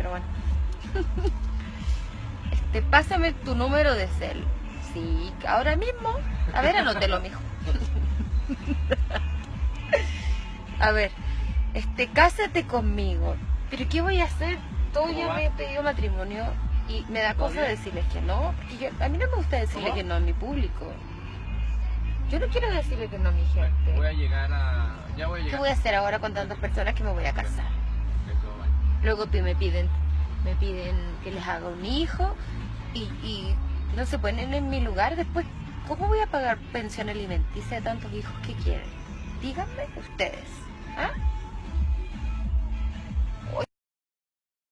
pero bueno. Este, pásame tu número de cel. Sí, ahora mismo. A ver, anótelo, mijo. A ver, este, cásate conmigo. Pero ¿qué voy a hacer? Todo ¿Cómo ya va? me he pedido matrimonio y me da ¿Todo cosa bien? decirles que no. Porque yo- a mí no me gusta decirle ¿Cómo? que no a mi público. Yo no quiero decirle que no a mi gente. Voy a llegar a. Ya voy a ¿Qué voy a hacer ahora con tantas personas que me voy a casar? Luego me piden, me piden que les haga un hijo y, y no se ponen en mi lugar. Después, ¿cómo voy a pagar pensión alimenticia de tantos hijos que quieren? Díganme ustedes. ¿ah?